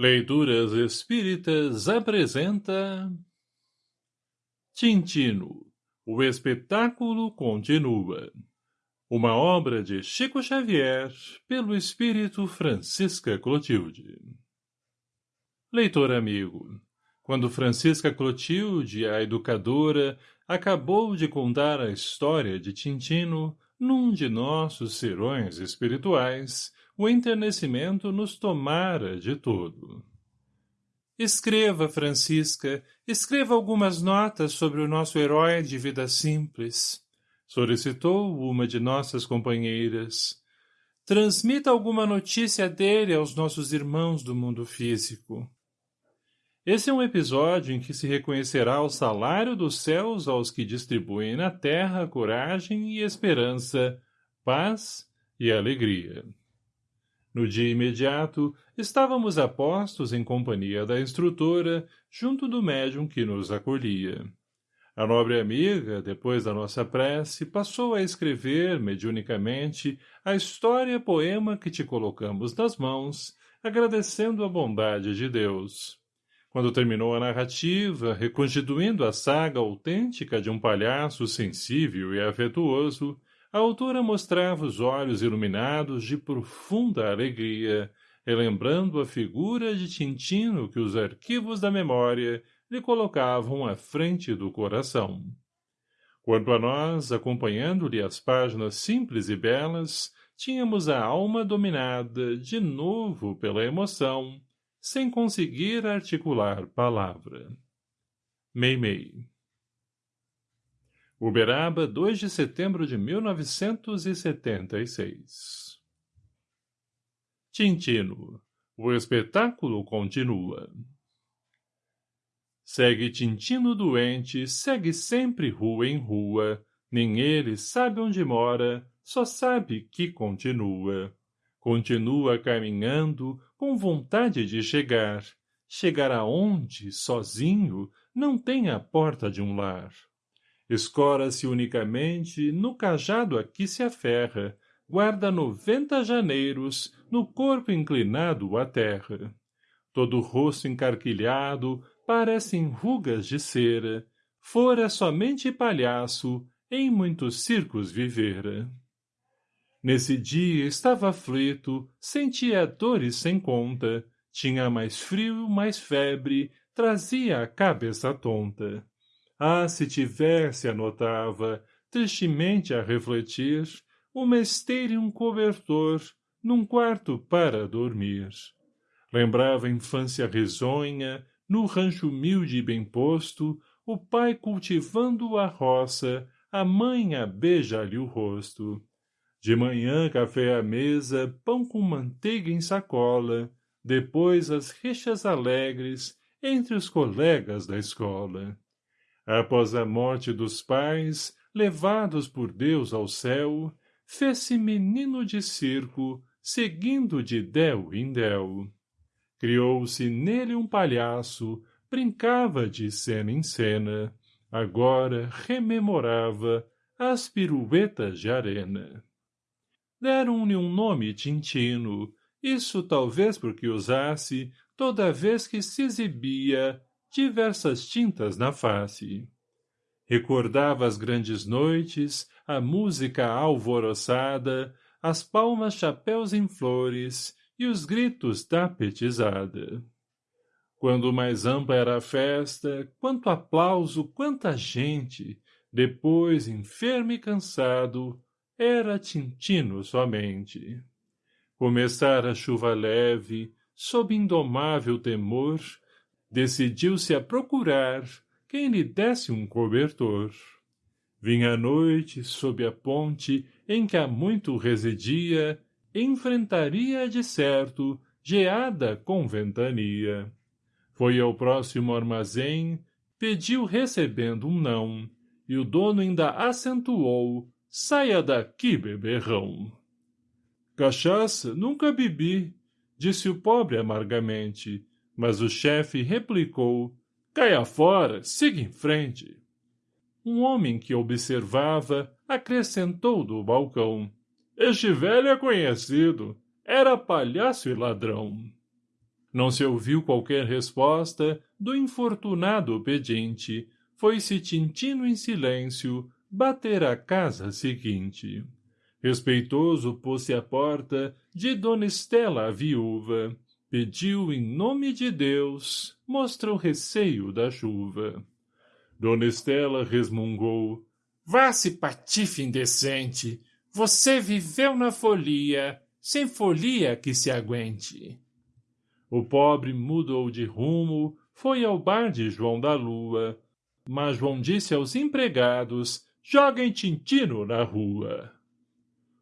Leituras Espíritas apresenta Tintino, o espetáculo continua. Uma obra de Chico Xavier, pelo espírito Francisca Clotilde. Leitor amigo, quando Francisca Clotilde, a educadora, acabou de contar a história de Tintino, num de nossos serões espirituais, o enternecimento nos tomara de todo. Escreva, Francisca, escreva algumas notas sobre o nosso herói de vida simples, solicitou uma de nossas companheiras. Transmita alguma notícia dele aos nossos irmãos do mundo físico. Esse é um episódio em que se reconhecerá o salário dos céus aos que distribuem na terra coragem e esperança, paz e alegria. No dia imediato, estávamos a postos em companhia da instrutora, junto do médium que nos acolhia. A nobre amiga, depois da nossa prece, passou a escrever, mediunicamente, a história-poema que te colocamos nas mãos, agradecendo a bondade de Deus. Quando terminou a narrativa, reconstituindo a saga autêntica de um palhaço sensível e afetuoso, a autora mostrava os olhos iluminados de profunda alegria, relembrando a figura de Tintino que os arquivos da memória lhe colocavam à frente do coração. Quanto a nós, acompanhando-lhe as páginas simples e belas, tínhamos a alma dominada, de novo pela emoção, sem conseguir articular palavra. Meimei. Uberaba, 2 de setembro de 1976 Tintino. O espetáculo continua. Segue Tintino doente, segue sempre rua em rua, nem ele sabe onde mora, só sabe que continua. Continua caminhando, com vontade de chegar. Chegar aonde, sozinho, não tem a porta de um lar escora-se unicamente no cajado a que se aferra, guarda noventa janeiros no corpo inclinado à terra. Todo o rosto encarquilhado parecem rugas de cera, fora somente palhaço, em muitos circos vivera. Nesse dia estava aflito, sentia dores sem conta, tinha mais frio, mais febre, trazia a cabeça tonta. Ah, se tivesse, anotava, tristemente a refletir, uma esteira e um cobertor, num quarto para dormir. Lembrava a infância risonha, no rancho humilde e bem posto, o pai cultivando a roça, a mãe a beija-lhe o rosto. De manhã café à mesa, pão com manteiga em sacola, depois as rixas alegres entre os colegas da escola. Após a morte dos pais, levados por Deus ao céu, fez-se menino de circo, seguindo de del em del. Criou-se nele um palhaço, brincava de cena em cena, agora rememorava as piruetas de arena. Deram-lhe um nome Tintino, isso talvez porque usasse, toda vez que se exibia, diversas tintas na face. Recordava as grandes noites, a música alvoroçada, as palmas chapéus em flores e os gritos da petizada. Quando mais ampla era a festa, quanto aplauso, quanta gente, depois, enfermo e cansado, era Tintino somente. Começara a chuva leve, sob indomável temor, decidiu-se a procurar quem lhe desse um cobertor. Vinha a noite, sob a ponte em que há muito residia, enfrentaria, de certo, geada com ventania. Foi ao próximo armazém, pediu recebendo um não, e o dono ainda acentuou, saia daqui, beberrão. Cachaça nunca bebi, disse o pobre amargamente, mas o chefe replicou, caia fora, siga em frente. Um homem que observava acrescentou do balcão. Este velho é conhecido. Era palhaço e ladrão. Não se ouviu qualquer resposta do infortunado pedinte. Foi-se Tintino em silêncio bater a casa seguinte. Respeitoso pôs-se à porta de Dona Estela a viúva. Pediu em nome de Deus, mostra o receio da chuva. Dona Estela resmungou. Vá-se, patife indecente! Você viveu na folia, sem folia que se aguente. O pobre mudou de rumo, foi ao bar de João da Lua. Mas João disse aos empregados, joguem Tintino na rua.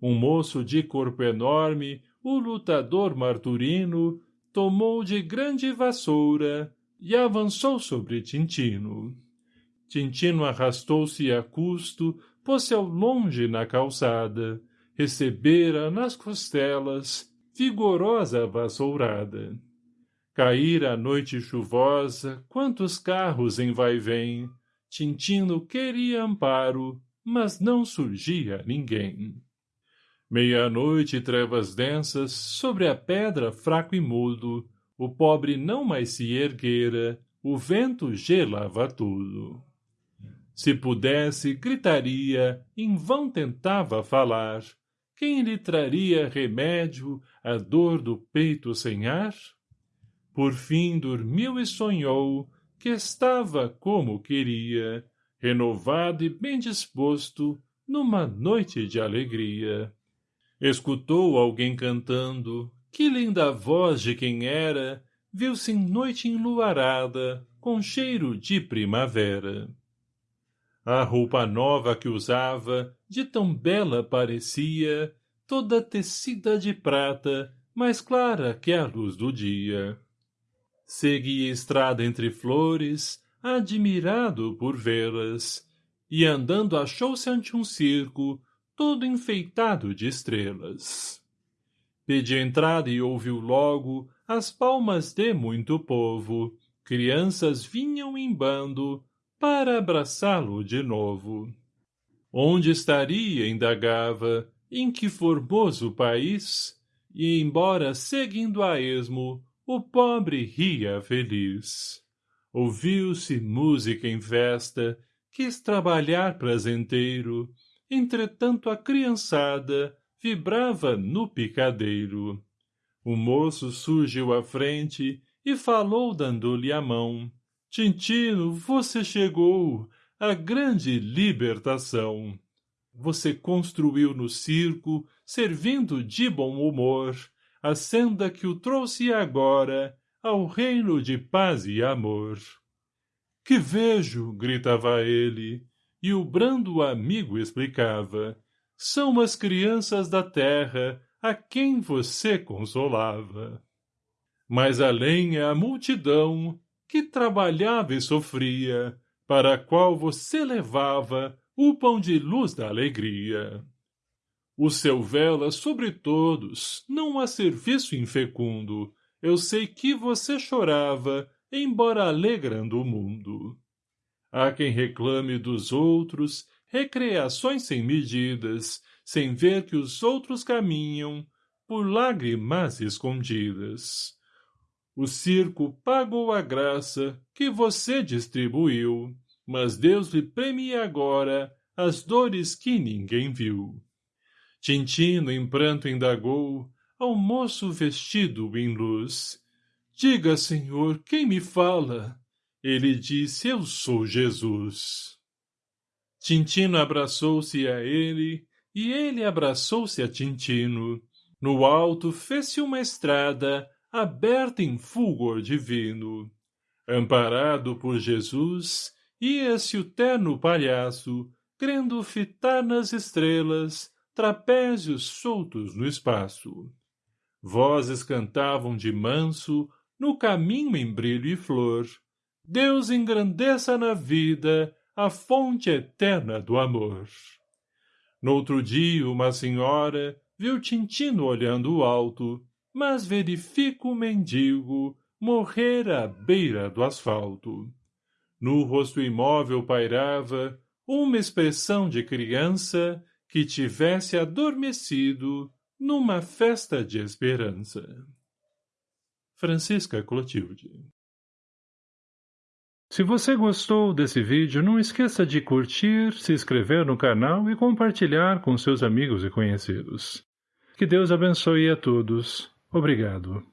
Um moço de corpo enorme, o lutador Marturino, tomou de grande vassoura e avançou sobre Tintino. Tintino arrastou-se a custo, pôs-se ao longe na calçada, recebera nas costelas vigorosa vassourada. Caíra a noite chuvosa, quantos carros em vai-vem, Tintino queria amparo, mas não surgia ninguém. Meia-noite trevas densas, sobre a pedra fraco e mudo, o pobre não mais se erguera, o vento gelava tudo. Se pudesse, gritaria, em vão tentava falar. Quem lhe traria remédio à dor do peito sem ar? Por fim dormiu e sonhou que estava como queria, renovado e bem disposto, numa noite de alegria. Escutou alguém cantando, que linda voz de quem era, viu-se em noite enluarada, com cheiro de primavera. A roupa nova que usava, de tão bela parecia, toda tecida de prata, mais clara que a luz do dia. Seguia estrada entre flores, admirado por vê-las, e andando achou-se ante um circo, todo enfeitado de estrelas. Pedi entrada e ouviu logo as palmas de muito povo, crianças vinham em bando para abraçá-lo de novo. Onde estaria, indagava, em que formoso país, e embora seguindo a esmo, o pobre ria feliz. Ouviu-se música em festa, quis trabalhar prazenteiro, entretanto a criançada vibrava no picadeiro. O moço surgiu à frente e falou dando-lhe a mão. Tintino, você chegou, a grande libertação. Você construiu no circo, servindo de bom humor, a senda que o trouxe agora ao reino de paz e amor. Que vejo, gritava ele, e o brando amigo explicava, são as crianças da terra a quem você consolava. Mas além a multidão que trabalhava e sofria, para a qual você levava o pão de luz da alegria. O seu vela sobre todos, não há serviço infecundo. Eu sei que você chorava, embora alegrando o mundo. Há quem reclame dos outros recreações sem medidas, sem ver que os outros caminham por lágrimas escondidas. O circo pagou a graça que você distribuiu, mas Deus lhe premia agora as dores que ninguém viu. Tintino em pranto indagou ao moço vestido em luz. Diga, Senhor, quem me fala? Ele disse, eu sou Jesus. Tintino abraçou-se a ele, e ele abraçou-se a Tintino. No alto fez-se uma estrada, aberta em fulgor divino. Amparado por Jesus, ia-se o terno palhaço, crendo fitar nas estrelas, trapézios soltos no espaço. Vozes cantavam de manso, no caminho em brilho e flor. Deus engrandeça na vida a fonte eterna do amor. Noutro dia, uma senhora viu Tintino olhando alto, mas verifica o mendigo morrer à beira do asfalto. No rosto imóvel pairava uma expressão de criança que tivesse adormecido numa festa de esperança. Francisca Clotilde Se você gostou desse vídeo, não esqueça de curtir, se inscrever no canal e compartilhar com seus amigos e conhecidos. Que Deus abençoe a todos. Obrigado.